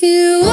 You.